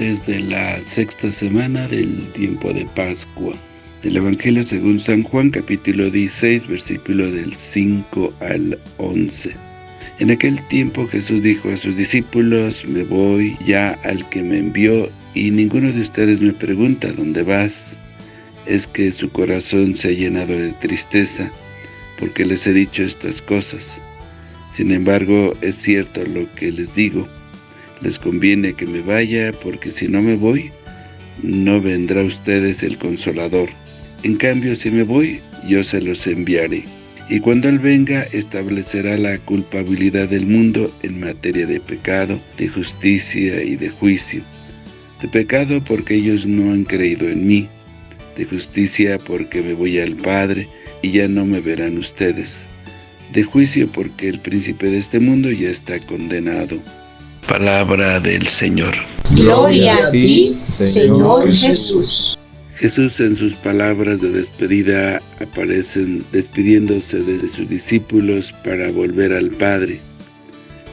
martes la sexta semana del tiempo de Pascua. Del Evangelio según San Juan, capítulo 16, versículo del 5 al 11. En aquel tiempo Jesús dijo a sus discípulos, me voy ya al que me envió, y ninguno de ustedes me pregunta, ¿dónde vas? Es que su corazón se ha llenado de tristeza, porque les he dicho estas cosas. Sin embargo, es cierto lo que les digo, les conviene que me vaya, porque si no me voy, no vendrá a ustedes el Consolador. En cambio, si me voy, yo se los enviaré. Y cuando Él venga, establecerá la culpabilidad del mundo en materia de pecado, de justicia y de juicio. De pecado porque ellos no han creído en mí, de justicia porque me voy al Padre y ya no me verán ustedes, de juicio porque el príncipe de este mundo ya está condenado. Palabra del Señor. Gloria a ti, Señor Jesús. Jesús en sus palabras de despedida aparecen despidiéndose de sus discípulos para volver al Padre.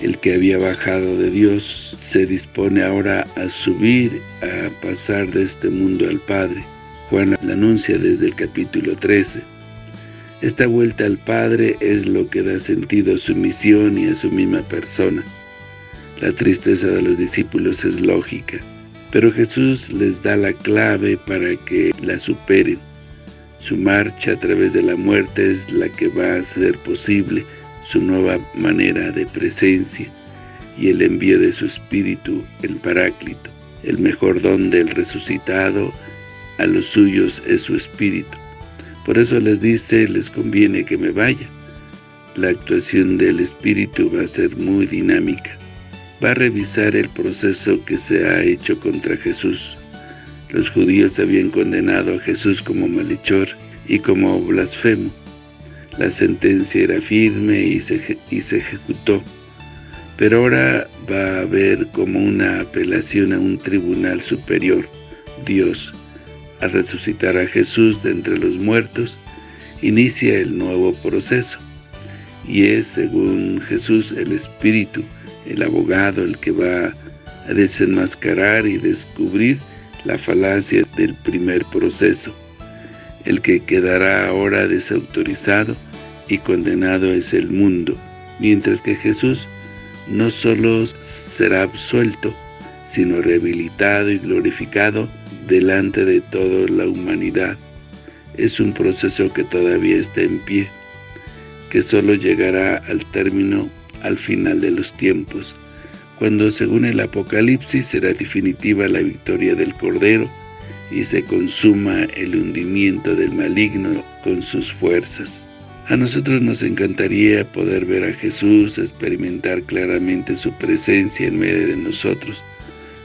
El que había bajado de Dios se dispone ahora a subir, a pasar de este mundo al Padre. Juan la anuncia desde el capítulo 13. Esta vuelta al Padre es lo que da sentido a su misión y a su misma persona. La tristeza de los discípulos es lógica, pero Jesús les da la clave para que la superen. Su marcha a través de la muerte es la que va a hacer posible su nueva manera de presencia y el envío de su Espíritu, el Paráclito. El mejor don del resucitado a los suyos es su Espíritu. Por eso les dice, les conviene que me vaya. La actuación del Espíritu va a ser muy dinámica va a revisar el proceso que se ha hecho contra Jesús. Los judíos habían condenado a Jesús como malhechor y como blasfemo. La sentencia era firme y se, y se ejecutó, pero ahora va a haber como una apelación a un tribunal superior, Dios. Al resucitar a Jesús de entre los muertos, inicia el nuevo proceso, y es, según Jesús, el Espíritu, el abogado el que va a desenmascarar y descubrir la falacia del primer proceso. El que quedará ahora desautorizado y condenado es el mundo, mientras que Jesús no solo será absuelto, sino rehabilitado y glorificado delante de toda la humanidad. Es un proceso que todavía está en pie, que solo llegará al término al final de los tiempos, cuando según el Apocalipsis será definitiva la victoria del Cordero y se consuma el hundimiento del maligno con sus fuerzas. A nosotros nos encantaría poder ver a Jesús, experimentar claramente su presencia en medio de nosotros,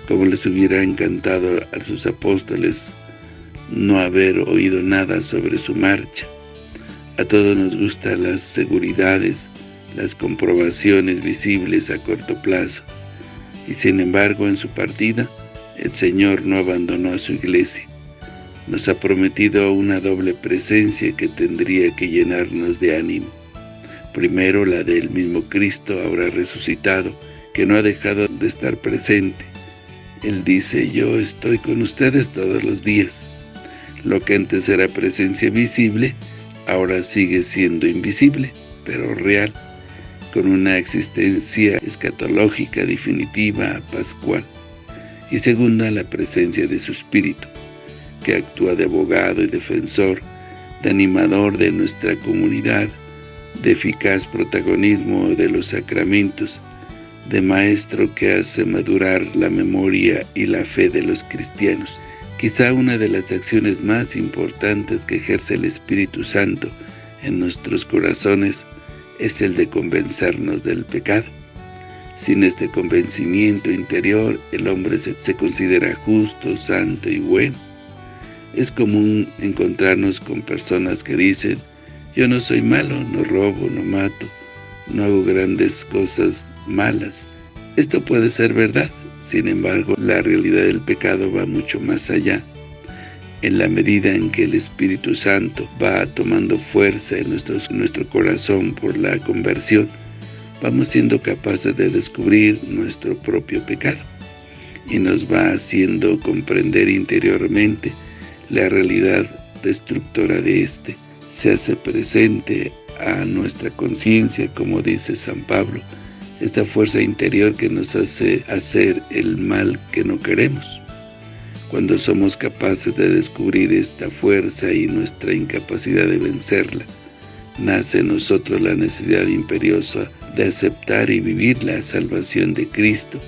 como les hubiera encantado a sus apóstoles no haber oído nada sobre su marcha. A todos nos gustan las seguridades, las comprobaciones visibles a corto plazo, y sin embargo en su partida, el Señor no abandonó a su iglesia. Nos ha prometido una doble presencia que tendría que llenarnos de ánimo. Primero la del mismo Cristo ahora resucitado, que no ha dejado de estar presente. Él dice, yo estoy con ustedes todos los días. Lo que antes era presencia visible, ahora sigue siendo invisible, pero real con una existencia escatológica definitiva, pascual, y segunda, la presencia de su Espíritu, que actúa de abogado y defensor, de animador de nuestra comunidad, de eficaz protagonismo de los sacramentos, de maestro que hace madurar la memoria y la fe de los cristianos. Quizá una de las acciones más importantes que ejerce el Espíritu Santo en nuestros corazones es el de convencernos del pecado. Sin este convencimiento interior, el hombre se, se, considera justo, santo y bueno. Es común encontrarnos con personas que dicen, yo no soy malo, no robo, no mato, no hago grandes cosas malas. Esto puede ser verdad, sin embargo, la realidad del pecado va mucho más allá en la medida en que el Espíritu Santo va tomando fuerza en nuestro corazón por la conversión, vamos siendo capaces de descubrir nuestro propio pecado. y nos va haciendo comprender interiormente la realidad destructora de éste. Se hace presente a nuestra conciencia, como dice San Pablo, esta fuerza interior que nos hace hacer el mal que no queremos. Cuando somos capaces de descubrir esta fuerza y nuestra incapacidad de vencerla, nace en nosotros la necesidad imperiosa de aceptar y vivir la salvación de Cristo,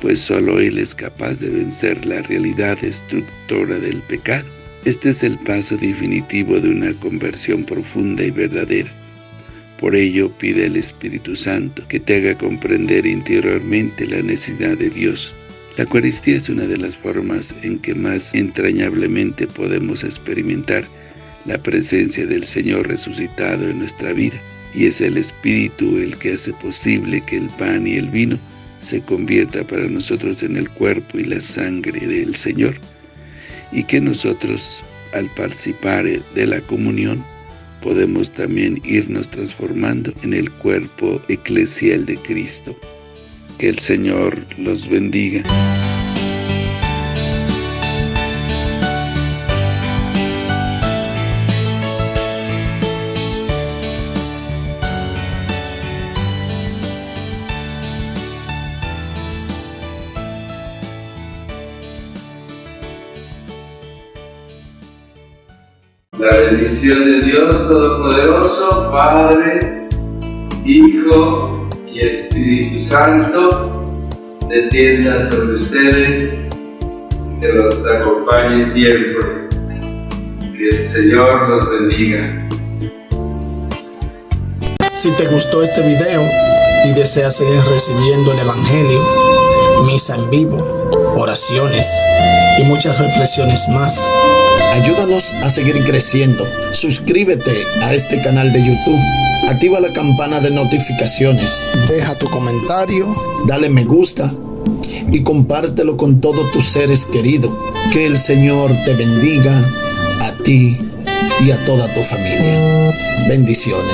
pues solo Él es capaz de vencer la realidad destructora del pecado. Este es el paso definitivo de una conversión profunda y verdadera. Por ello, pide al Espíritu Santo que te haga comprender interiormente la necesidad de Dios. La Eucaristía es una de las formas en que más entrañablemente podemos experimentar la presencia del Señor resucitado en nuestra vida, y es el Espíritu el que hace posible que el pan y el vino se convierta para nosotros en el cuerpo y la sangre del Señor, y que nosotros, al participar de la comunión, podemos también irnos transformando en el cuerpo eclesial de Cristo. Que el Señor los bendiga. La bendición de Dios Todopoderoso, Padre, Hijo y Espíritu Santo, descienda sobre ustedes, que los acompañe siempre. Que el Señor los bendiga. Si te gustó este video y deseas seguir recibiendo el Evangelio, misa en vivo, oraciones y muchas reflexiones más, Ayúdanos a seguir creciendo. Suscríbete a este canal de YouTube. Activa la campana de notificaciones. Deja tu comentario. Dale me gusta. Y compártelo con todos tus seres queridos. Que el Señor te bendiga a ti y a toda tu familia. Bendiciones.